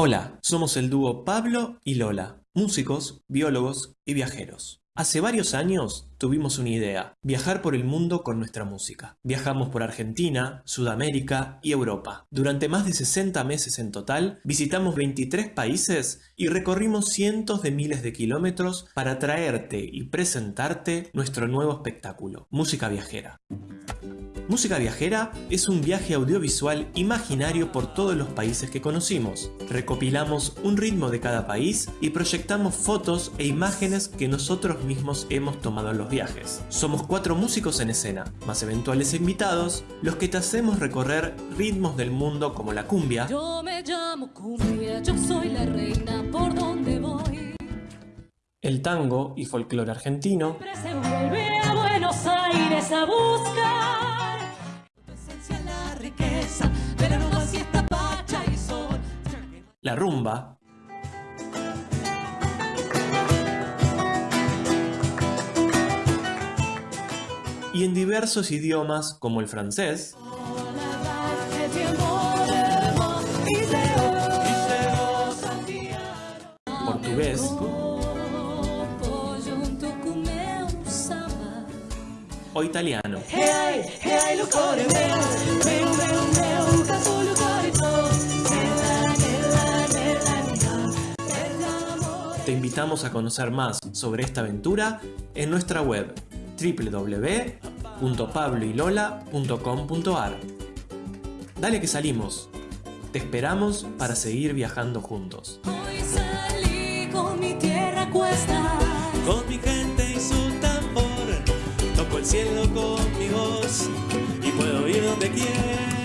Hola, somos el dúo Pablo y Lola, músicos, biólogos y viajeros. Hace varios años tuvimos una idea, viajar por el mundo con nuestra música. Viajamos por Argentina, Sudamérica y Europa. Durante más de 60 meses en total, visitamos 23 países y recorrimos cientos de miles de kilómetros para traerte y presentarte nuestro nuevo espectáculo, Música Viajera. Música Viajera es un viaje audiovisual imaginario por todos los países que conocimos. Recopilamos un ritmo de cada país y proyectamos fotos e imágenes que nosotros mismos hemos tomado en los viajes. Somos cuatro músicos en escena, más eventuales invitados, los que te hacemos recorrer ritmos del mundo como la cumbia. Yo me llamo cumbia, yo soy la reina por donde voy. El tango y folclore argentino. Se vuelve a Buenos Aires a la rumba, y en diversos idiomas como el francés, portugués, o italiano. Te invitamos a conocer más sobre esta aventura en nuestra web www.pabloylola.com.ar Dale que salimos. Te esperamos para seguir viajando juntos. Hoy salí con mi tierra cuesta. Con mi gente y su tambor. Toco el cielo con mi voz y puedo ir donde quiera.